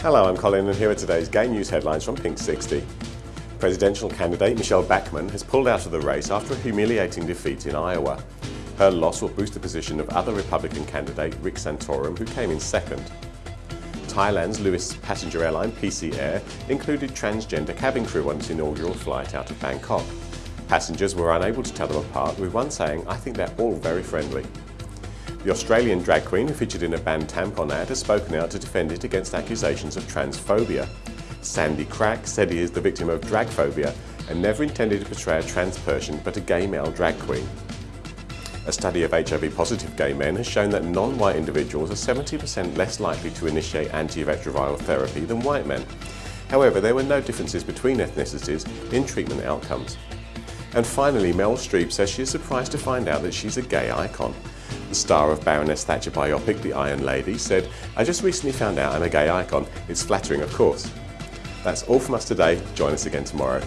Hello, I'm Colin and here are today's gay news headlines from Pink 60. Presidential candidate Michele Bachmann has pulled out of the race after a humiliating defeat in Iowa. Her loss will boost the position of other Republican candidate Rick Santorum, who came in second. Thailand's Louis passenger airline PC Air included transgender cabin crew on its inaugural flight out of Bangkok. Passengers were unable to tell them apart, with one saying, I think they're all very friendly. The Australian drag queen who featured in a banned tampon ad has spoken out to defend it against accusations of transphobia. Sandy Crack said he is the victim of drag phobia and never intended to portray a trans person but a gay male drag queen. A study of HIV-positive gay men has shown that non-white individuals are 70% less likely to initiate antiretroviral therapy than white men. However, there were no differences between ethnicities in treatment outcomes. And finally, Meryl Streep says she is surprised to find out that she's a gay icon. The star of Baroness Thatcher biopic, The Iron Lady, said, I just recently found out I'm a gay icon. It's flattering, of course. That's all from us today. Join us again tomorrow.